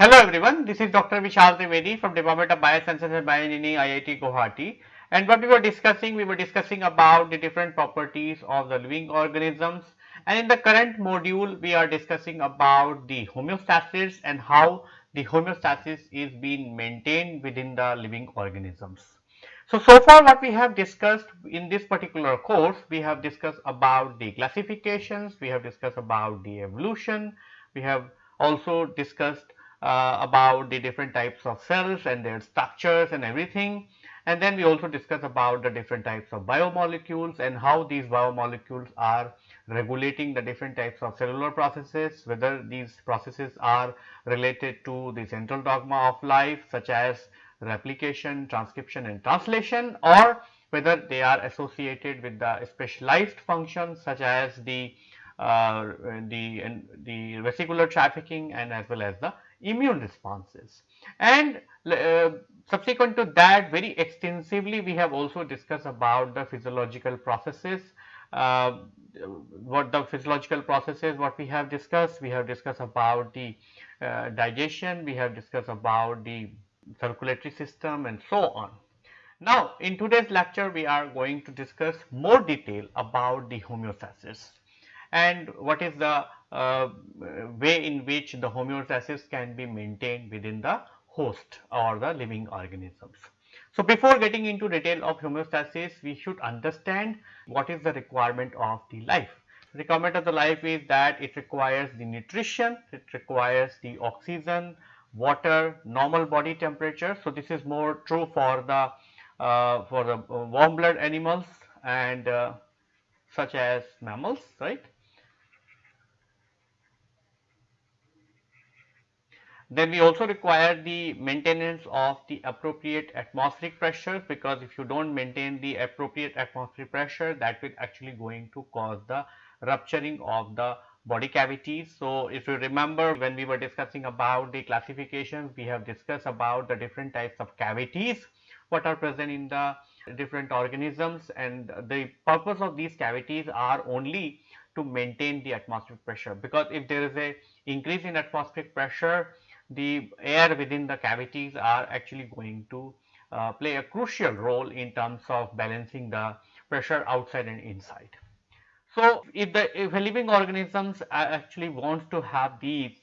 Hello everyone, this is Dr. Vishal Trivedi from Department of Biosciences and Bioengineering IIT Guwahati and what we were discussing, we were discussing about the different properties of the living organisms and in the current module we are discussing about the homeostasis and how the homeostasis is being maintained within the living organisms. So, so far what we have discussed in this particular course, we have discussed about the classifications, we have discussed about the evolution, we have also discussed uh, about the different types of cells and their structures and everything. And then we also discuss about the different types of biomolecules and how these biomolecules are regulating the different types of cellular processes, whether these processes are related to the central dogma of life such as replication, transcription and translation or whether they are associated with the specialized functions such as the uh, the, the vesicular trafficking and as well as the immune responses. And uh, subsequent to that very extensively we have also discussed about the physiological processes. Uh, what the physiological processes what we have discussed, we have discussed about the uh, digestion, we have discussed about the circulatory system and so on. Now, in today's lecture we are going to discuss more detail about the homeostasis and what is the uh, way in which the homeostasis can be maintained within the host or the living organisms. So, before getting into detail of homeostasis, we should understand what is the requirement of the life. Requirement of the life is that it requires the nutrition, it requires the oxygen, water, normal body temperature. So, this is more true for the uh, for the warm blood animals and uh, such as mammals, right. Then we also require the maintenance of the appropriate atmospheric pressures because if you do not maintain the appropriate atmospheric pressure that will actually going to cause the rupturing of the body cavities. So, if you remember when we were discussing about the classifications we have discussed about the different types of cavities what are present in the different organisms and the purpose of these cavities are only to maintain the atmospheric pressure because if there is a increase in atmospheric pressure the air within the cavities are actually going to uh, play a crucial role in terms of balancing the pressure outside and inside. So, if the if a living organisms actually wants to have these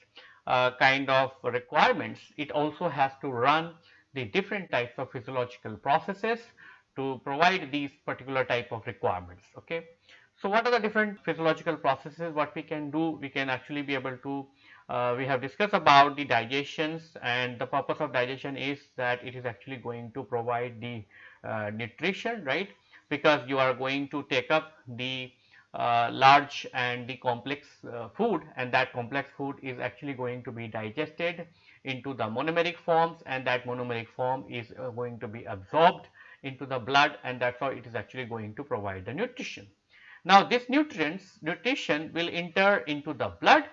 uh, kind of requirements, it also has to run the different types of physiological processes to provide these particular type of requirements. Okay. So, what are the different physiological processes what we can do? We can actually be able to uh, we have discussed about the digestions and the purpose of digestion is that it is actually going to provide the uh, nutrition right because you are going to take up the uh, large and the complex uh, food and that complex food is actually going to be digested into the monomeric forms and that monomeric form is uh, going to be absorbed into the blood and that is how it is actually going to provide the nutrition. Now, this nutrients nutrition will enter into the blood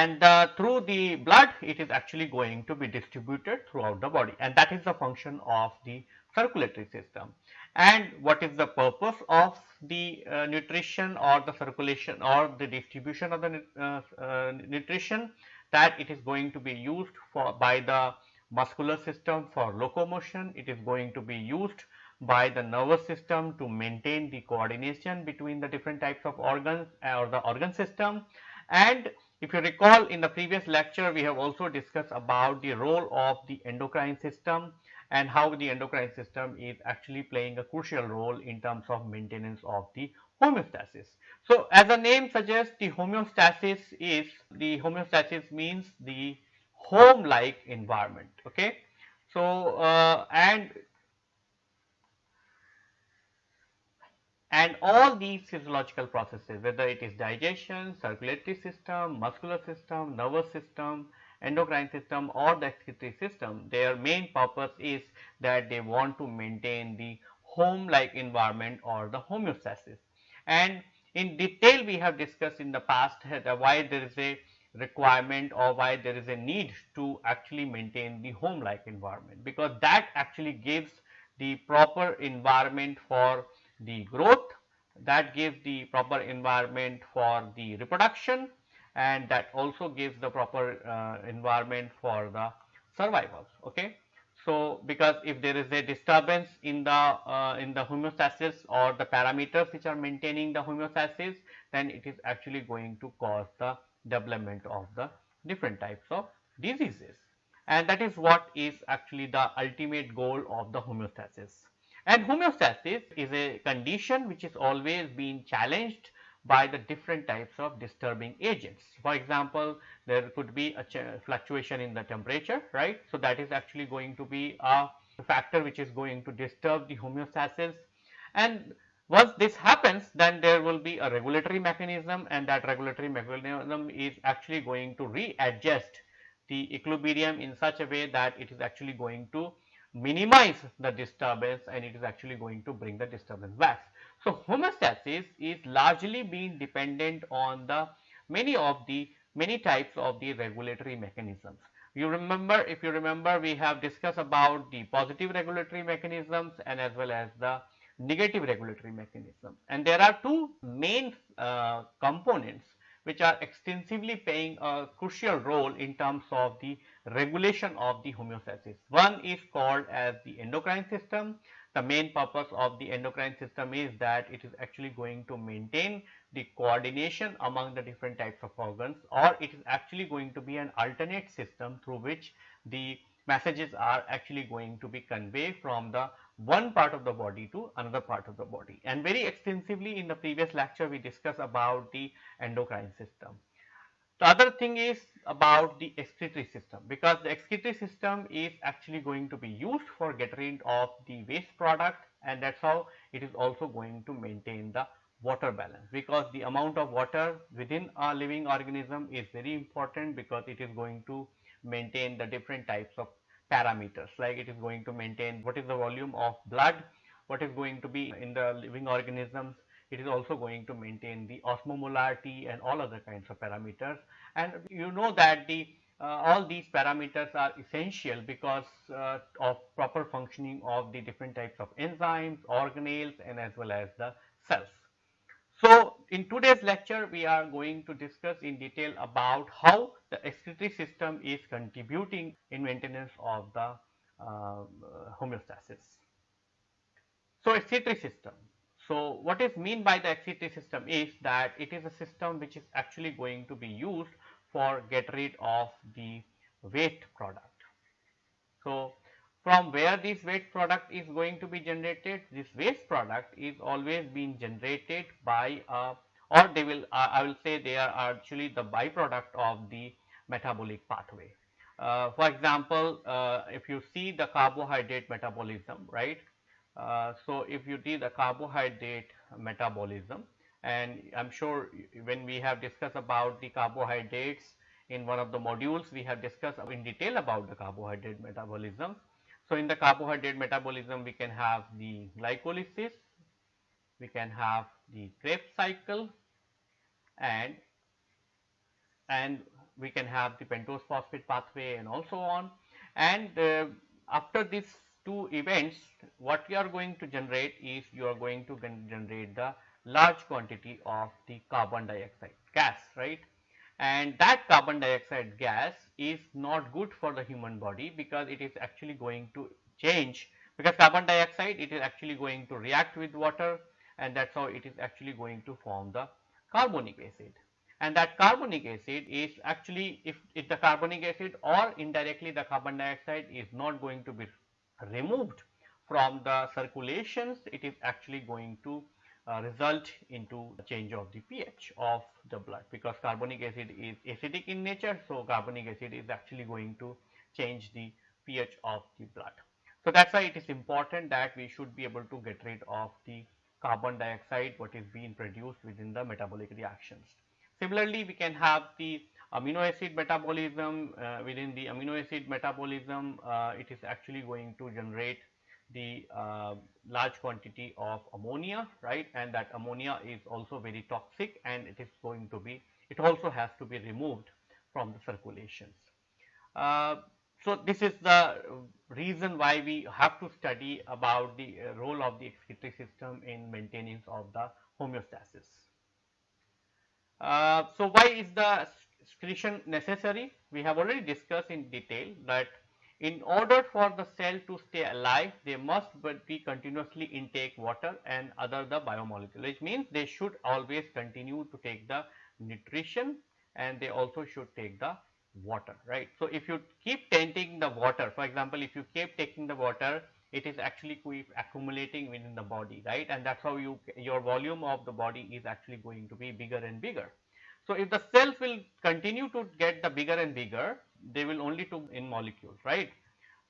and uh, through the blood it is actually going to be distributed throughout the body. And that is the function of the circulatory system. And what is the purpose of the uh, nutrition or the circulation or the distribution of the uh, uh, nutrition? That it is going to be used for by the muscular system for locomotion, it is going to be used by the nervous system to maintain the coordination between the different types of organs or the organ system. And if you recall in the previous lecture, we have also discussed about the role of the endocrine system and how the endocrine system is actually playing a crucial role in terms of maintenance of the homeostasis. So, as the name suggests the homeostasis is the homeostasis means the home like environment. Okay. So, uh, and and all these physiological processes whether it is digestion, circulatory system, muscular system, nervous system, endocrine system or the excretory system their main purpose is that they want to maintain the home like environment or the homeostasis. And in detail we have discussed in the past why there is a requirement or why there is a need to actually maintain the home like environment because that actually gives the proper environment for the growth that gives the proper environment for the reproduction and that also gives the proper uh, environment for the survival. Okay. So, because if there is a disturbance in the uh, in the homeostasis or the parameters which are maintaining the homeostasis, then it is actually going to cause the development of the different types of diseases. And that is what is actually the ultimate goal of the homeostasis. And homeostasis is a condition which is always being challenged by the different types of disturbing agents. For example, there could be a fluctuation in the temperature, right. So, that is actually going to be a factor which is going to disturb the homeostasis and once this happens then there will be a regulatory mechanism and that regulatory mechanism is actually going to readjust the equilibrium in such a way that it is actually going to minimize the disturbance and it is actually going to bring the disturbance back. So, homeostasis is largely being dependent on the many of the many types of the regulatory mechanisms. You remember if you remember we have discussed about the positive regulatory mechanisms and as well as the negative regulatory mechanisms and there are two main uh, components which are extensively playing a crucial role in terms of the regulation of the homeostasis. One is called as the endocrine system the main purpose of the endocrine system is that it is actually going to maintain the coordination among the different types of organs or it is actually going to be an alternate system through which the messages are actually going to be conveyed from the one part of the body to another part of the body. And very extensively in the previous lecture we discussed about the endocrine system. The other thing is about the excretory system because the excretory system is actually going to be used for getting rid of the waste product and that is how it is also going to maintain the water balance because the amount of water within a living organism is very important because it is going to maintain the different types of parameters. Like it is going to maintain what is the volume of blood, what is going to be in the living organisms, it is also going to maintain the osmomolarity and all other kinds of parameters and you know that the uh, all these parameters are essential because uh, of proper functioning of the different types of enzymes, organelles and as well as the cells. So, in today's lecture we are going to discuss in detail about how the excretory system is contributing in maintenance of the uh, homeostasis. So, excretory system. So, what is mean by the excretory system is that it is a system which is actually going to be used for get rid of the waste product. So, from where this waste product is going to be generated, this waste product is always being generated by a or they will uh, I will say they are actually the byproduct of the metabolic pathway. Uh, for example, uh, if you see the carbohydrate metabolism, right. Uh, so, if you see the carbohydrate metabolism, and I am sure when we have discussed about the carbohydrates in one of the modules we have discussed in detail about the carbohydrate metabolism. So, in the carbohydrate metabolism we can have the glycolysis, we can have the Krebs cycle and and we can have the pentose phosphate pathway and also on and uh, after these two events what you are going to generate is you are going to generate the large quantity of the carbon dioxide gas, right. And that carbon dioxide gas is not good for the human body because it is actually going to change because carbon dioxide it is actually going to react with water and that is how it is actually going to form the carbonic acid. And that carbonic acid is actually if, if the carbonic acid or indirectly the carbon dioxide is not going to be removed from the circulations, it is actually going to uh, result into change of the pH of the blood because carbonic acid is acidic in nature. So, carbonic acid is actually going to change the pH of the blood. So, that is why it is important that we should be able to get rid of the carbon dioxide what is being produced within the metabolic reactions. Similarly, we can have the amino acid metabolism uh, within the amino acid metabolism uh, it is actually going to generate the uh, large quantity of ammonia right and that ammonia is also very toxic and it is going to be it also has to be removed from the circulations. Uh, so, this is the reason why we have to study about the uh, role of the excretory system in maintenance of the homeostasis. Uh, so, why is the excretion necessary? We have already discussed in detail that in order for the cell to stay alive, they must be continuously intake water and other the biomolecule, which means they should always continue to take the nutrition and they also should take the water, right. So, if you keep taking the water, for example, if you keep taking the water, it is actually accumulating within the body, right, and that is how you your volume of the body is actually going to be bigger and bigger. So, if the cells will continue to get the bigger and bigger, they will only to in molecules, right.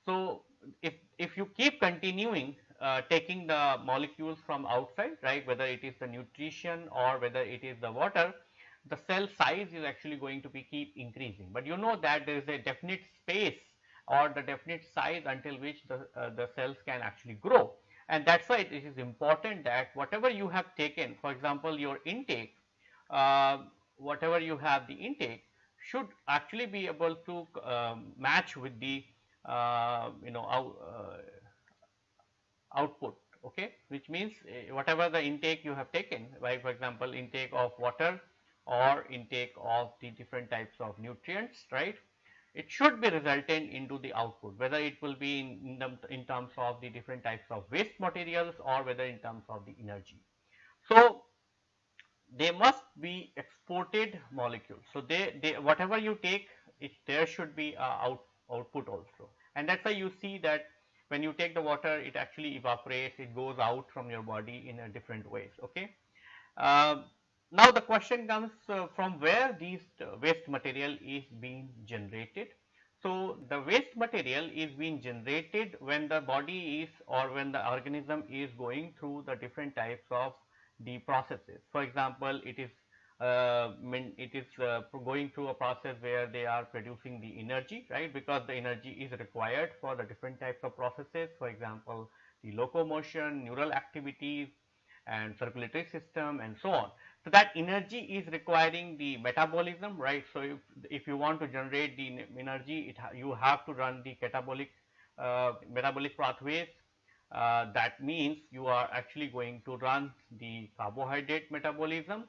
So, if, if you keep continuing uh, taking the molecules from outside, right, whether it is the nutrition or whether it is the water, the cell size is actually going to be keep increasing. But you know that there is a definite space or the definite size until which the, uh, the cells can actually grow. And that is why it is important that whatever you have taken, for example, your intake, uh, whatever you have the intake should actually be able to um, match with the uh, you know out, uh, output okay which means uh, whatever the intake you have taken like for example intake of water or intake of the different types of nutrients right it should be resultant into the output whether it will be in, in terms of the different types of waste materials or whether in terms of the energy. So, they must be exported molecules. So, they, they whatever you take it there should be out, output also and that is why you see that when you take the water it actually evaporates it goes out from your body in a different ways okay. Uh, now the question comes uh, from where these uh, waste material is being generated. So the waste material is being generated when the body is or when the organism is going through the different types of the processes. For example, it is uh, it is uh, going through a process where they are producing the energy right? Because the energy is required for the different types of processes. For example the locomotion neural activities and circulatory system and so on. So that energy is requiring the metabolism right? So if, if you want to generate the energy it ha you have to run the catabolic uh, metabolic pathways uh, that means you are actually going to run the carbohydrate metabolism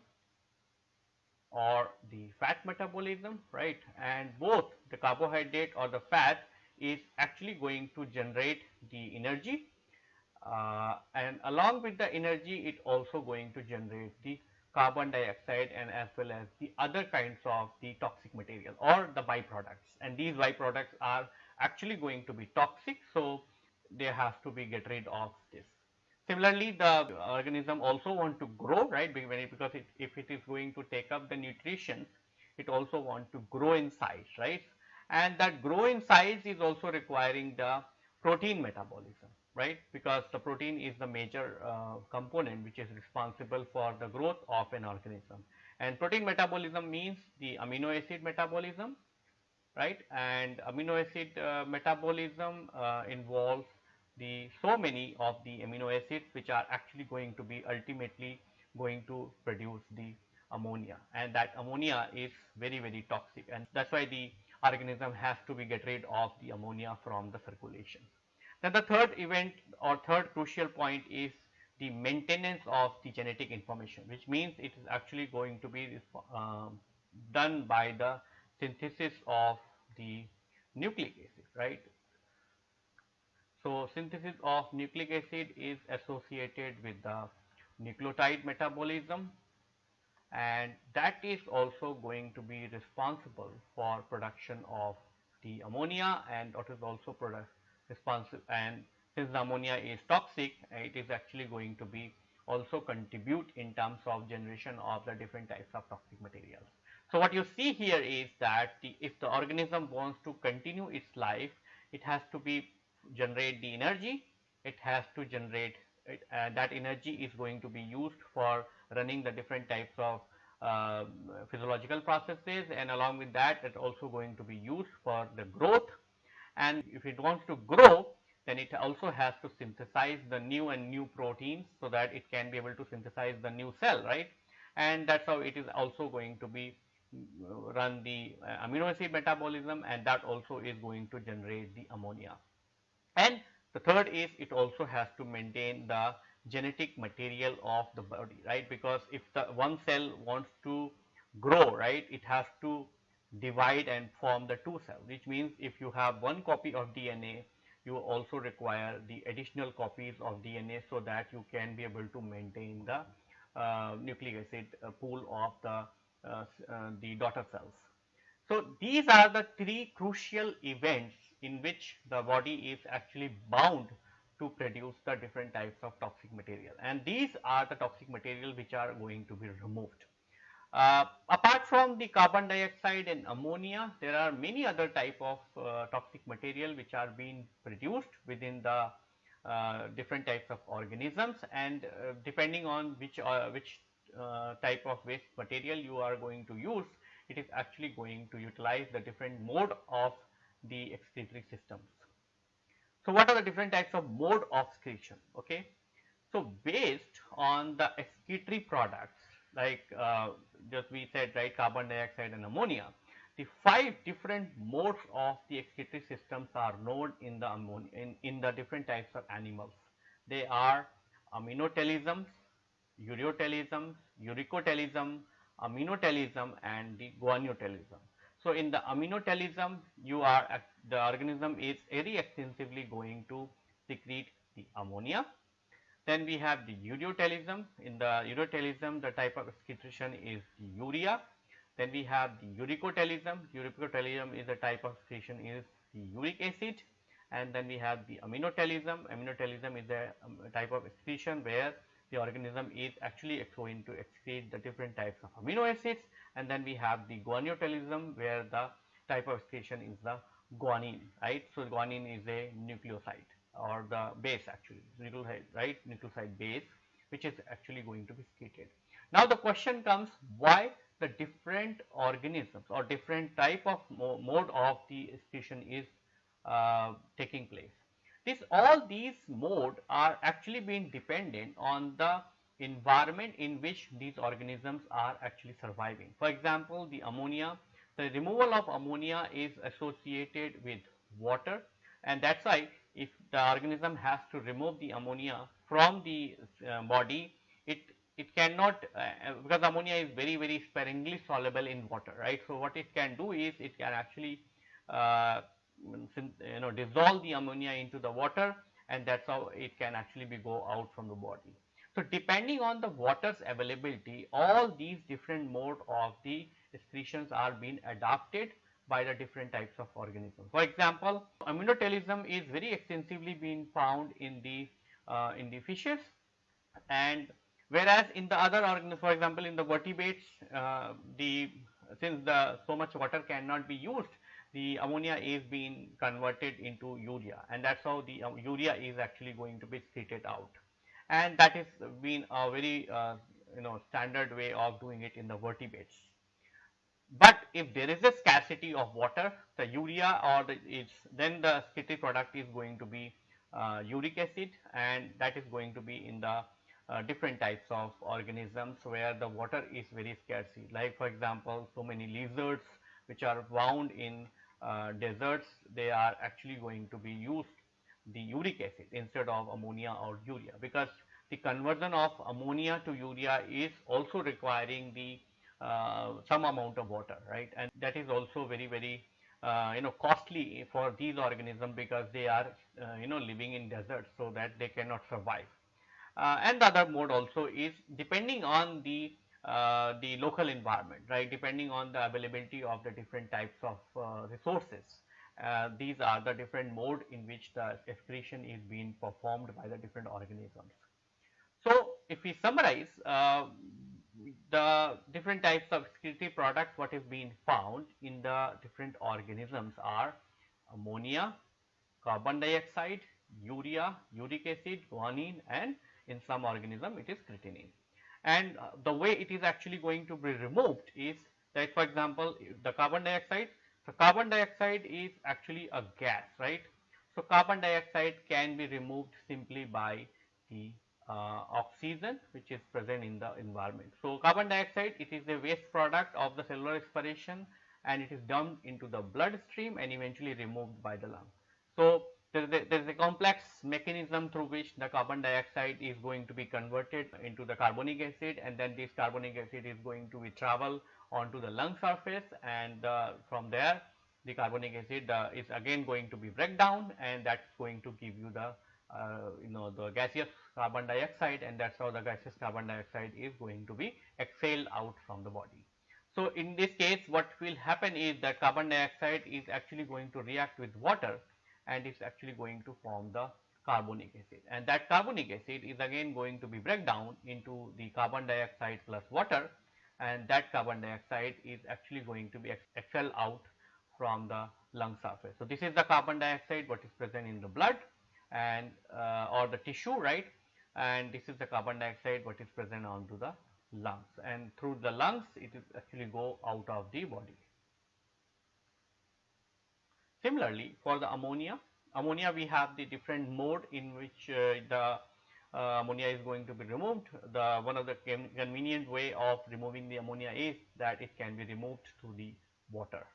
or the fat metabolism right? And both the carbohydrate or the fat is actually going to generate the energy. Uh, and along with the energy it also going to generate the carbon dioxide and as well as the other kinds of the toxic material or the byproducts. And these byproducts are actually going to be toxic. So, they have to be get rid of this. Similarly, the organism also want to grow, right? Because it, if it is going to take up the nutrition, it also want to grow in size, right? And that grow in size is also requiring the protein metabolism, right? Because the protein is the major uh, component which is responsible for the growth of an organism. And protein metabolism means the amino acid metabolism, right? And amino acid uh, metabolism uh, involves the so many of the amino acids which are actually going to be ultimately going to produce the ammonia and that ammonia is very very toxic and that is why the organism has to be get rid of the ammonia from the circulation. Then the third event or third crucial point is the maintenance of the genetic information which means it is actually going to be uh, done by the synthesis of the nucleic acid right so, synthesis of nucleic acid is associated with the nucleotide metabolism and that is also going to be responsible for production of the ammonia and it is also product responsive and since the ammonia is toxic it is actually going to be also contribute in terms of generation of the different types of toxic materials. So, what you see here is that the, if the organism wants to continue its life it has to be generate the energy, it has to generate it, uh, that energy is going to be used for running the different types of uh, physiological processes. And along with that it also going to be used for the growth. And if it wants to grow then it also has to synthesize the new and new proteins so that it can be able to synthesize the new cell right? And that is how it is also going to be run the uh, amino acid metabolism and that also is going to generate the ammonia. And the third is it also has to maintain the genetic material of the body, right? Because if the one cell wants to grow, right, it has to divide and form the two cells, which means if you have one copy of DNA, you also require the additional copies of DNA so that you can be able to maintain the uh, nucleic acid uh, pool of the, the daughter cells. So, these are the three crucial events in which the body is actually bound to produce the different types of toxic material and these are the toxic material which are going to be removed. Uh, apart from the carbon dioxide and ammonia, there are many other type of uh, toxic material which are being produced within the uh, different types of organisms and uh, depending on which uh, which uh, type of waste material you are going to use, it is actually going to utilize the different mode of the excretory systems. So, what are the different types of mode of excretion? Okay. So, based on the excretory products like uh, just we said right carbon dioxide and ammonia, the five different modes of the excretory systems are known in the ammonia in, in the different types of animals. They are ammonotelisms, ureotelisms, uricotelism, ammonotelism and the guanotelism. So, in the aminotelism you are the organism is very extensively going to secrete the ammonia then we have the ureotelism. In the ureotelism, the type of excretion is the urea. Then we have the uricotelism. Uricotelism is the type of excretion is the uric acid. And then we have the aminotelism. Aminotelism is a, um, type of excretion where the organism is actually going to excrete the different types of amino acids. And then we have the guanotelism where the type of excretion is the guanine, right. So, guanine is a nucleoside or the base actually nucleoside right nucleoside base which is actually going to be secreted. Now the question comes why the different organisms or different type of mo mode of the excretion is uh, taking place. This all these mode are actually being dependent on the environment in which these organisms are actually surviving. For example, the ammonia, the removal of ammonia is associated with water and that is why if the organism has to remove the ammonia from the uh, body, it it cannot uh, because ammonia is very very sparingly soluble in water, right. So, what it can do is it can actually uh, you know dissolve the ammonia into the water and that is how it can actually be go out from the body. So, depending on the water's availability all these different mode of the excretions are being adapted by the different types of organisms. For example, ammonotelism is very extensively being found in the uh, in the fishes and whereas in the other organisms for example in the vertebrates uh, the since the so much water cannot be used the ammonia is being converted into urea and that is how the uh, urea is actually going to be excreted out and that is been a very uh, you know standard way of doing it in the vertebrates. But if there is a scarcity of water, the urea or the is then the skitty product is going to be uh, uric acid and that is going to be in the uh, different types of organisms where the water is very scarce. Like for example, so many lizards which are found in deserts, they are actually going to be used the uric acid instead of ammonia or urea because the conversion of ammonia to urea is also requiring the uh, some amount of water, right? And that is also very, very uh, you know costly for these organisms because they are uh, you know living in deserts so that they cannot survive. Uh, and the other mode also is depending on the uh, the local environment, right? Depending on the availability of the different types of uh, resources. these are the different mode in which the excretion is being performed by the different organisms. So, if we summarize, the different types of excretory products what is being found in the different organisms are ammonia, carbon dioxide, urea, uric acid, guanine and in some organism it is creatinine. And uh, the way it is actually going to be removed is that for example, the carbon dioxide, so carbon dioxide is actually a gas, right. So, carbon dioxide can be removed simply by the uh, oxygen which is present in the environment. So, carbon dioxide it is a waste product of the cellular respiration and it is dumped into the bloodstream and eventually removed by the lung. So, there is a, there is a complex mechanism through which the carbon dioxide is going to be converted into the carbonic acid and then this carbonic acid is going to be travel onto the lung surface and uh, from there the carbonic acid uh, is again going to be break down and that's going to give you the uh, you know the gaseous carbon dioxide and that's how the gaseous carbon dioxide is going to be exhaled out from the body. So, in this case what will happen is that carbon dioxide is actually going to react with water and it is actually going to form the carbonic acid and that carbonic acid is again going to be break down into the carbon dioxide plus water and that carbon dioxide is actually going to be expelled out from the lung surface. So, this is the carbon dioxide what is present in the blood and uh, or the tissue right and this is the carbon dioxide what is present onto the lungs and through the lungs it is actually go out of the body. Similarly, for the ammonia, ammonia we have the different mode in which uh, the uh, ammonia is going to be removed. The one of the convenient way of removing the ammonia is that it can be removed through the water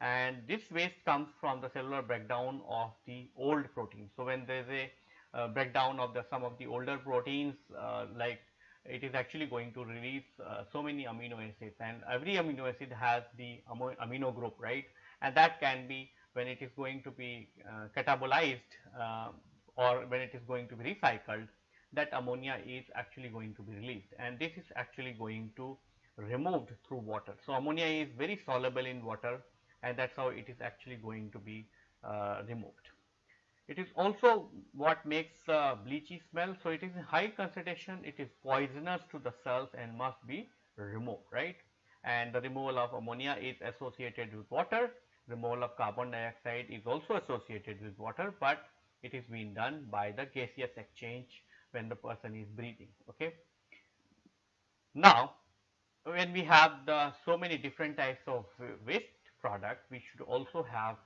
and this waste comes from the cellular breakdown of the old proteins. So, when there is a uh, breakdown of the some of the older proteins uh, like it is actually going to release uh, so many amino acids and every amino acid has the amino group right and that can be when it is going to be uh, catabolized uh, or when it is going to be recycled that ammonia is actually going to be released and this is actually going to removed through water. So, ammonia is very soluble in water and that is how it is actually going to be uh, removed. It is also what makes uh, bleachy smell. So, it is in high concentration, it is poisonous to the cells and must be removed, right. And the removal of ammonia is associated with water, removal of carbon dioxide is also associated with water, but it is being done by the gaseous exchange when the person is breathing. Okay. Now, when we have the so many different types of waste product, we should also have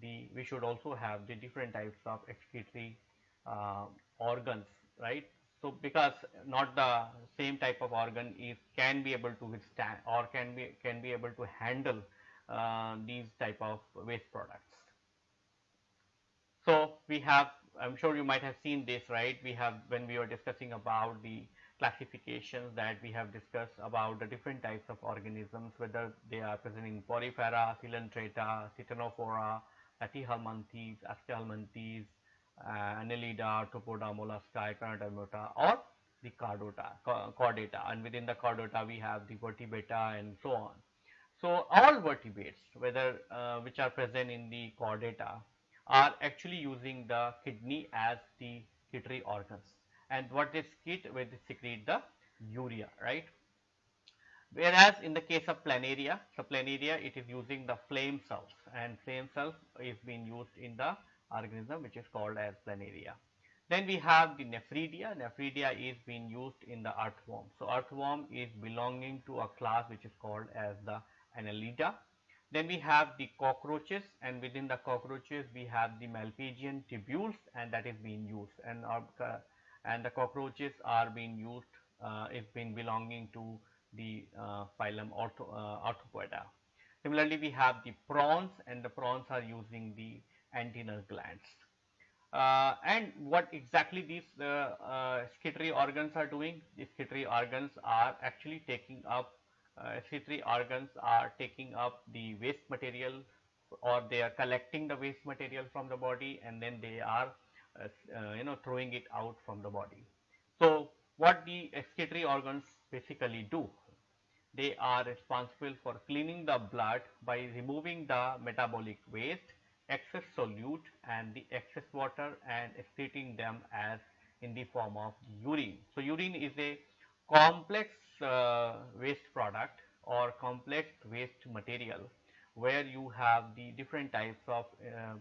the we should also have the different types of excretory uh, organs right. So, because not the same type of organ is can be able to withstand or can be can be able to handle these type of waste products. So, we have I am sure you might have seen this right we have when we were discussing about the classifications that we have discussed about the different types of organisms whether they are present in Porifera, Coelenterata, Ctenophora, Platyhelminthes, Aschelminthes, uh, Annelida, Arthropoda, Mollusca, Echinodermata or the Chordata, Chordata and within the Chordata we have the Vertebrata and so on. So, all vertebrates whether uh, which are present in the Chordata are actually using the kidney as the excretory organs and what secrete where they secrete the urea right. Whereas in the case of planaria, so planaria it is using the flame cells and flame cells is being used in the organism which is called as planaria. Then we have the nephridia, nephridia is being used in the earthworm. So earthworm is belonging to a class which is called as the annelida. Then we have the cockroaches and within the cockroaches we have the malpighian tubules and that is being used and uh, and the cockroaches are being used uh, is being belonging to the uh, phylum Ortho, uh. Similarly, we have the prawns and the prawns are using the antennal glands. Uh, and what exactly these uh, uh, excretory organs are doing? The excretory organs are actually taking up, uh, excretory organs are taking up the waste material or they are collecting the waste material from the body and then they are uh, uh, you know throwing it out from the body. So, what the excretory organs basically do? They are responsible for cleaning the blood by removing the metabolic waste, excess solute and the excess water and excreting them as in the form of urine. So, urine is a complex uh, waste product or complex waste material where you have the different types of uh,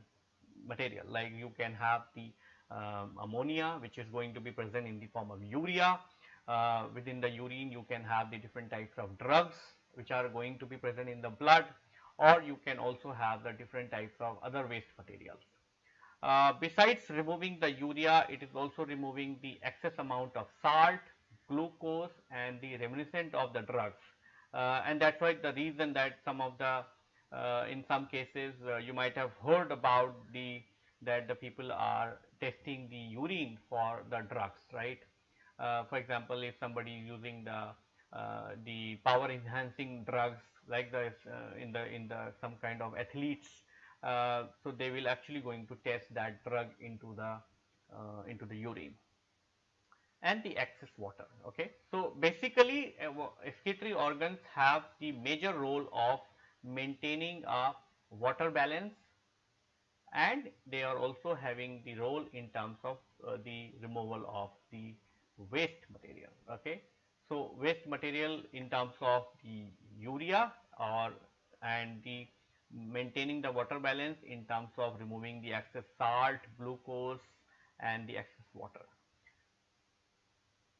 material like you can have the um, ammonia which is going to be present in the form of urea. Uh, within the urine you can have the different types of drugs which are going to be present in the blood or you can also have the different types of other waste materials. Uh, besides removing the urea, it is also removing the excess amount of salt, glucose and the reminiscent of the drugs. Uh, and that is why the reason that some of the uh, in some cases uh, you might have heard about the that the people are testing the urine for the drugs, right. Uh, for example, if somebody is using the uh, the power enhancing drugs like the uh, in the in the some kind of athletes, so they will actually going to test that drug into the into the urine and the excess water. Okay. So, basically uh, excretory organs have the major role of maintaining a water balance and they are also having the role in terms of uh, the removal of the waste material. Okay. So, waste material in terms of the urea or and the maintaining the water balance in terms of removing the excess salt, glucose and the excess water.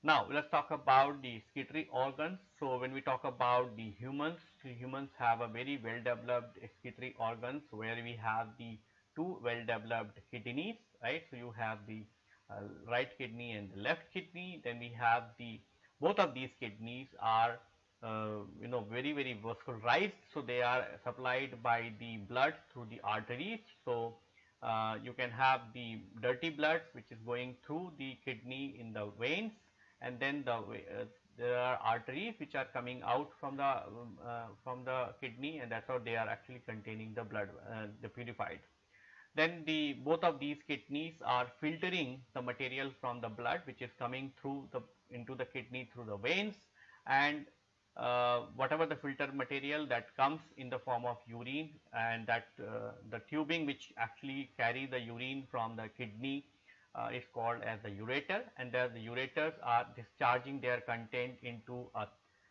Now, let us talk about the excretory organs. So, when we talk about the humans, humans have a very well developed excretory organs where we have the two well developed kidneys, right. So, you have the uh, right kidney and the left kidney, then we have the both of these kidneys are uh, you know very very vascularized. So, they are supplied by the blood through the arteries. So, uh, you can have the dirty blood which is going through the kidney in the veins and then the uh, there are arteries which are coming out from the um, uh, from the kidney and that is how they are actually containing the blood uh, the purified. Then the both of these kidneys are filtering the material from the blood which is coming through the into the kidney through the veins and uh, whatever the filter material that comes in the form of urine and that uh, the tubing which actually carry the urine from the kidney uh, is called as the ureter and there the ureters are discharging their content into a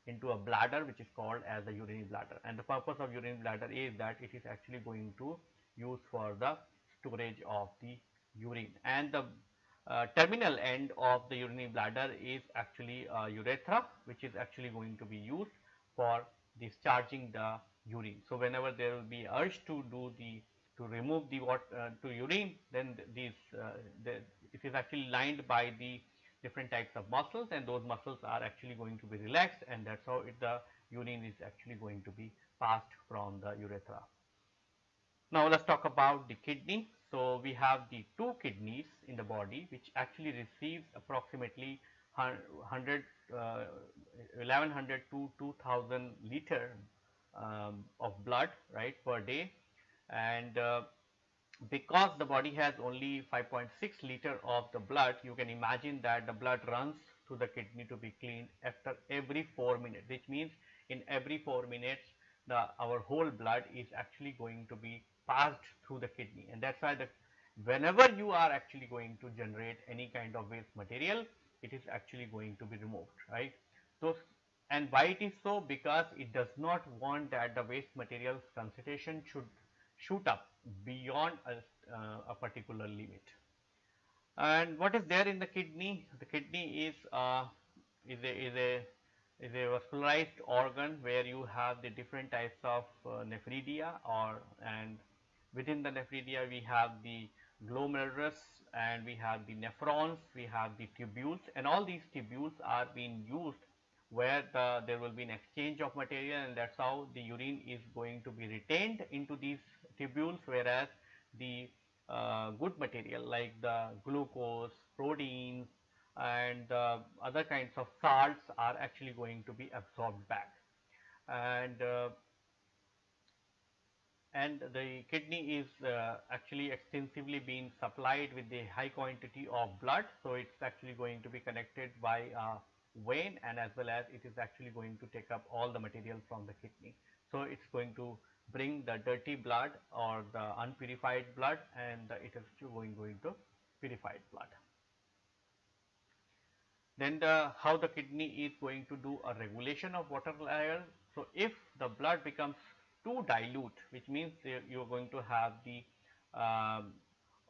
into a bladder which is called as the urinary bladder and the purpose of urinary bladder is that it is actually going to use for the storage of the urine and the uh, terminal end of the urinary bladder is actually a urethra which is actually going to be used for discharging the urine. So, whenever there will be urge to do the to remove the what uh, to urine then these uh, the, it is actually lined by the different types of muscles and those muscles are actually going to be relaxed and that is how it, the urine is actually going to be passed from the urethra. Now, let us talk about the kidney. So, we have the two kidneys in the body which actually receives approximately 100 uh, 1100 to 2000 liter um, of blood right per day and uh, because the body has only 5.6 liter of the blood you can imagine that the blood runs to the kidney to be cleaned after every 4 minutes which means in every 4 minutes the our whole blood is actually going to be passed through the kidney and that is why the whenever you are actually going to generate any kind of waste material it is actually going to be removed right. So, and why it is so because it does not want that the waste material concentration should shoot up beyond a, uh, a particular limit. And what is there in the kidney? The kidney is uh, is a is a is a vascularized organ where you have the different types of uh, nephridia or and within the nephridia we have the glomerulus and we have the nephrons, we have the tubules and all these tubules are being used where the, there will be an exchange of material and that is how the urine is going to be retained into these tubules whereas the uh, good material like the glucose, proteins and uh, other kinds of salts are actually going to be absorbed back. And uh, and the kidney is uh, actually extensively being supplied with the high quantity of blood. So, it is actually going to be connected by a vein and as well as it is actually going to take up all the material from the kidney. So, it is going to bring the dirty blood or the unpurified blood and it is going, going to purified blood. Then the how the kidney is going to do a regulation of water level. So, if the blood becomes too dilute which means you are going to have the um,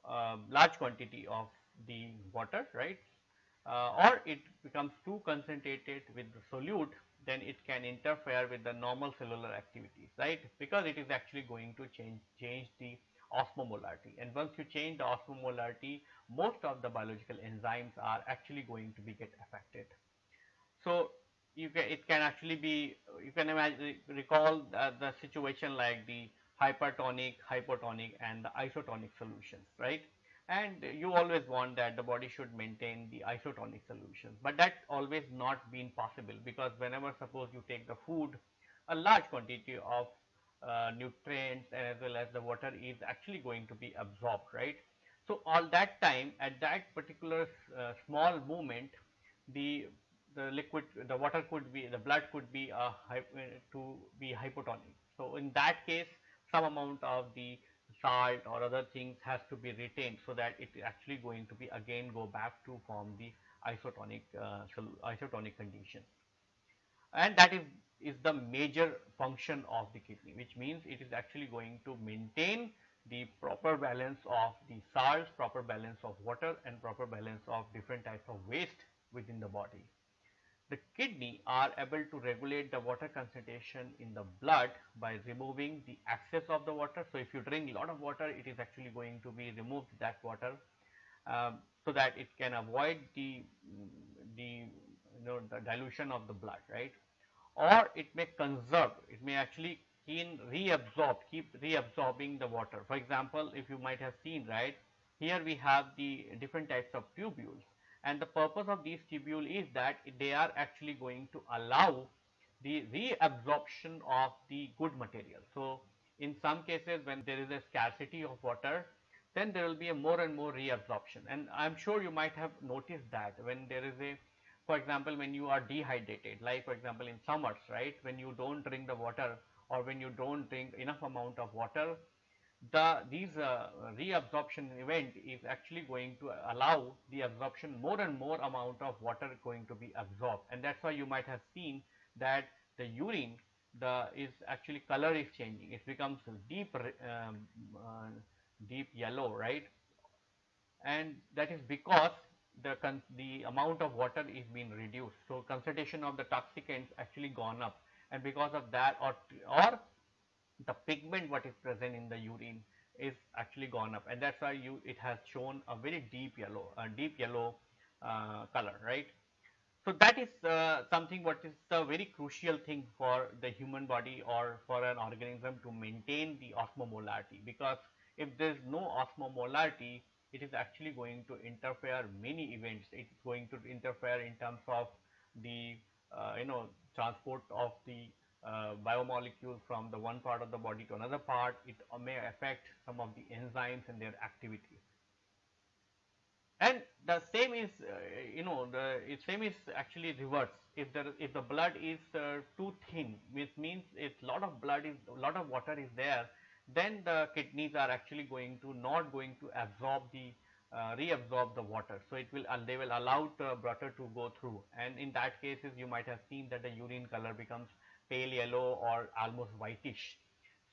uh, large quantity of the water right Uh, or it becomes too concentrated with the solute then it can interfere with the normal cellular activities, right? Because it is actually going to change, change the osmomolarity and once you change the osmomolarity, most of the biological enzymes are actually going to be get affected. So, you can, it can actually be, you can imagine, recall the, the situation like the hypertonic, hypotonic and the isotonic solutions, right? And you always want that the body should maintain the isotonic solution, but that always not been possible because whenever suppose you take the food, a large quantity of uh, nutrients and as well as the water is actually going to be absorbed, right? So, all that time at that particular uh, small movement, the the liquid, the water could be, the blood could be uh, to be hypotonic. So, in that case, some amount of the salt or other things has to be retained so that it is actually going to be again go back to form the isotonic uh, isotonic condition. And that is is the major function of the kidney which means it is actually going to maintain the proper balance of the salts proper balance of water and proper balance of different types of waste within the body the kidney are able to regulate the water concentration in the blood by removing the excess of the water. So, if you drink a lot of water, it is actually going to be removed that water um, so that it can avoid the, the, you know, the dilution of the blood, right. Or it may conserve, it may actually keep reabsorb, keep reabsorbing the water. For example, if you might have seen, right, here we have the different types of tubules and the purpose of these tubule is that they are actually going to allow the reabsorption of the good material. So, in some cases when there is a scarcity of water then there will be a more and more reabsorption and I am sure you might have noticed that when there is a for example when you are dehydrated like for example in summers right when you do not drink the water or when you do not drink enough amount of water the these uh, reabsorption event is actually going to allow the absorption more and more amount of water going to be absorbed. And that is why you might have seen that the urine the is actually color is changing. It becomes deep um, uh, deep yellow right? And that is because the the amount of water is being reduced. So concentration of the toxicants actually gone up. And because of that or or the pigment what is present in the urine is actually gone up. And that is why you it has shown a very deep yellow a deep yellow uh, color right. So, that is uh, something what is the very crucial thing for the human body or for an organism to maintain the osmomolarity. Because if there is no osmomolarity it is actually going to interfere many events. It is going to interfere in terms of the uh, you know transport of the uh, biomolecules from the one part of the body to another part, it may affect some of the enzymes and their activity. And the same is, uh, you know, the same is actually reverse. If the if the blood is uh, too thin, which means if lot of blood is a lot of water is there, then the kidneys are actually going to not going to absorb the uh, reabsorb the water. So, it will they will allow the water to go through and in that cases you might have seen that the urine color becomes pale yellow or almost whitish.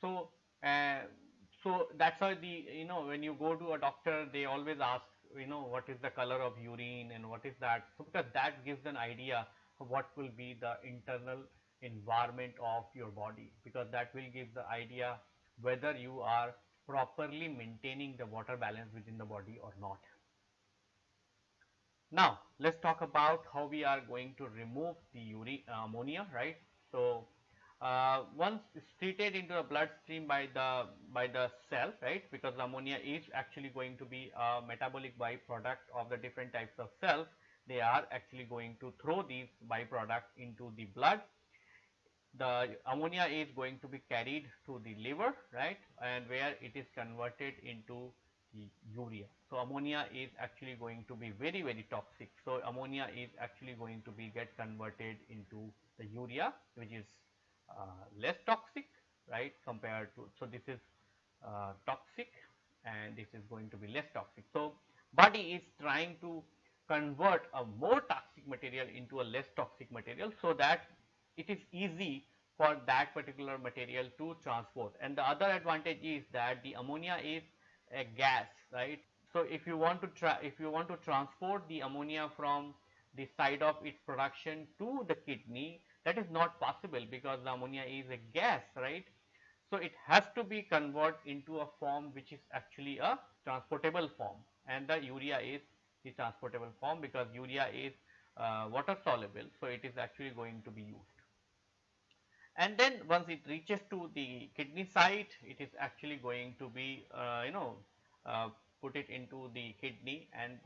So, uh, so that's why the you know when you go to a doctor they always ask you know what is the color of urine and what is that. So, because that gives an idea of what will be the internal environment of your body because that will give the idea whether you are properly maintaining the water balance within the body or not. Now, let us talk about how we are going to remove the uh, ammonia right. So, uh, once treated into the bloodstream by the by the cell right because ammonia is actually going to be a metabolic byproduct of the different types of cells they are actually going to throw these byproducts into the blood. The ammonia is going to be carried to the liver right and where it is converted into urea. So ammonia is actually going to be very very toxic. So ammonia is actually going to be get converted into the urea which is uh, less toxic right compared to so this is uh, toxic and this is going to be less toxic. So, body is trying to convert a more toxic material into a less toxic material so that it is easy for that particular material to transport. And the other advantage is that the ammonia is a gas right. So, if you want to try if you want to transport the ammonia from the side of its production to the kidney that is not possible because the ammonia is a gas, right. So, it has to be converted into a form which is actually a transportable form and the urea is the transportable form because urea is uh, water soluble. So, it is actually going to be used. And then once it reaches to the kidney site it is actually going to be uh, you know uh, put it into the kidney and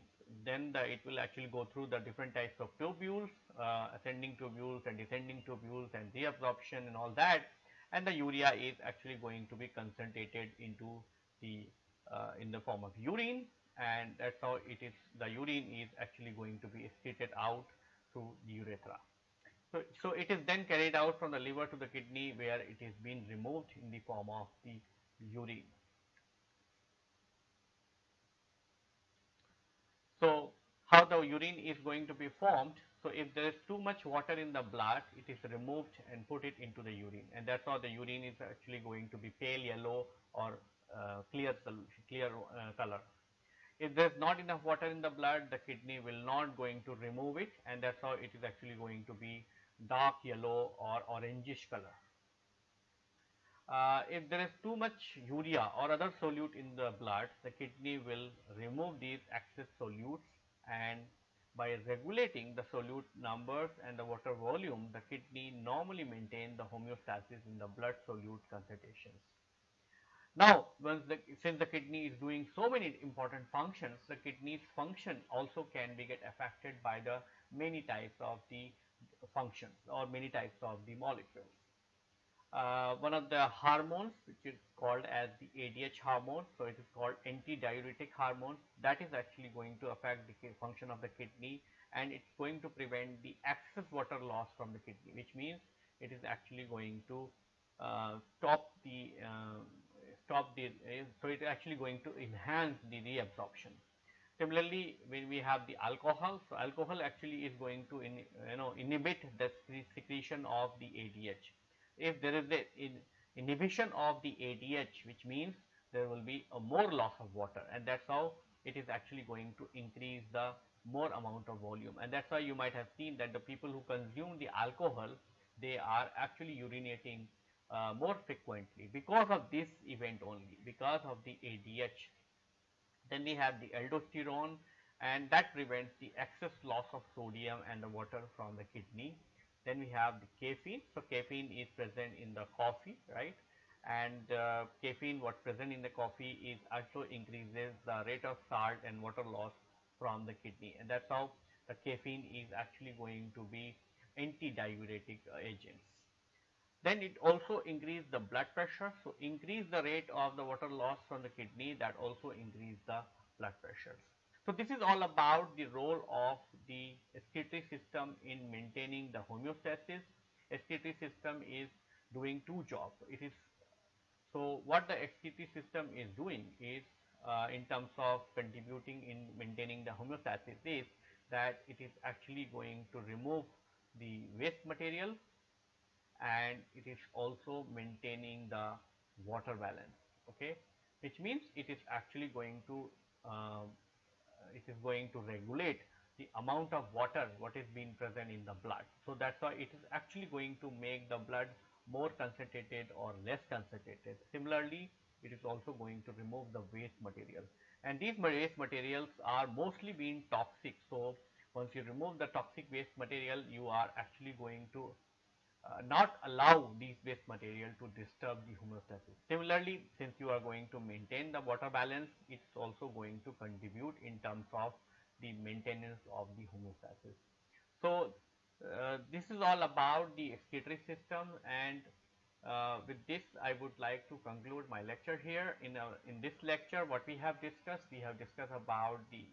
then the, it will actually go through the different types of tubules uh, ascending tubules and descending tubules and reabsorption and all that and the urea is actually going to be concentrated into the uh, in the form of urine and that is how it is the urine is actually going to be excreted out through the urethra. So, so it is then carried out from the liver to the kidney where it is being removed in the form of the urine. So, how the urine is going to be formed? So, if there is too much water in the blood, it is removed and put it into the urine and that is how the urine is actually going to be pale yellow or uh, clear clear uh, color. If there is not enough water in the blood, the kidney will not going to remove it and that is how it is actually going to be dark yellow or orangish color. Uh, if there is too much urea or other solute in the blood, the kidney will remove these excess solutes and by regulating the solute numbers and the water volume, the kidney normally maintain the homeostasis in the blood solute concentrations. Now, once the, since the kidney is doing so many important functions, the kidney's function also can be get affected by the many types of the functions or many types of the molecules. Uh, one of the hormones which is called as the ADH hormone. So, it is called antidiuretic hormone that is actually going to affect the function of the kidney and it is going to prevent the excess water loss from the kidney which means it is actually going to uh, stop the uh, stop the uh, so it is actually going to enhance the reabsorption. Similarly, when we have the alcohol, so alcohol actually is going to in, you know inhibit the secretion of the ADH. If there is a in inhibition of the ADH, which means there will be a more loss of water, and that's how it is actually going to increase the more amount of volume, and that's why you might have seen that the people who consume the alcohol, they are actually urinating uh, more frequently because of this event only, because of the ADH then we have the aldosterone and that prevents the excess loss of sodium and the water from the kidney. Then we have the caffeine. So, caffeine is present in the coffee, right? And uh, caffeine what present in the coffee is also increases the rate of salt and water loss from the kidney and that is how the caffeine is actually going to be anti-diuretic agents. Then it also increase the blood pressure. So, increase the rate of the water loss from the kidney that also increase the blood pressure. So, this is all about the role of the excretory system in maintaining the homeostasis. Excretory system is doing two jobs. It is so what the excretory system is doing is uh, in terms of contributing in maintaining the homeostasis is that it is actually going to remove the waste material and it is also maintaining the water balance okay? Which means it is actually going to uh, it is going to regulate the amount of water what is being present in the blood. So that's why it is actually going to make the blood more concentrated or less concentrated. Similarly it is also going to remove the waste material. And these waste materials are mostly being toxic. So once you remove the toxic waste material you are actually going to uh, not allow these waste material to disturb the homeostasis. Similarly, since you are going to maintain the water balance, it is also going to contribute in terms of the maintenance of the homeostasis. So, uh, this is all about the excretory system and uh, with this I would like to conclude my lecture here. In, a, in this lecture what we have discussed, we have discussed about the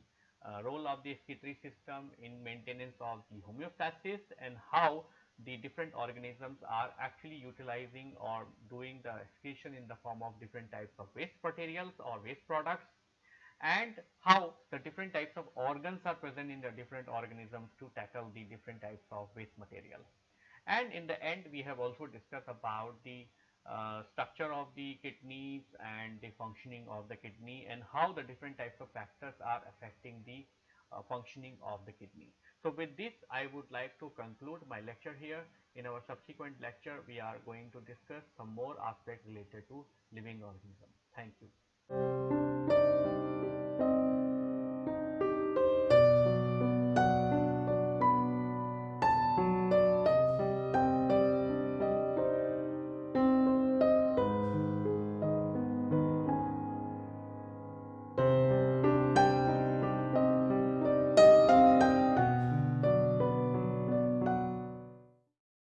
uh, role of the excretory system in maintenance of the homeostasis and how the different organisms are actually utilizing or doing the excretion in the form of different types of waste materials or waste products and how the different types of organs are present in the different organisms to tackle the different types of waste material. And in the end we have also discussed about the uh, structure of the kidneys and the functioning of the kidney and how the different types of factors are affecting the uh, functioning of the kidney. So, with this I would like to conclude my lecture here. In our subsequent lecture, we are going to discuss some more aspects related to living organisms. Thank you.